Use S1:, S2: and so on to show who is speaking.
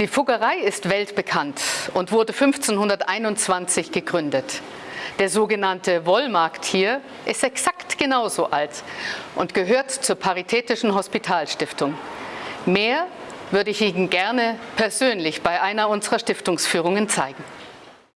S1: Die Fuggerei ist weltbekannt und wurde 1521 gegründet. Der sogenannte Wollmarkt hier ist exakt genauso alt und gehört zur Paritätischen Hospitalstiftung. Mehr würde ich Ihnen gerne persönlich bei einer unserer Stiftungsführungen zeigen.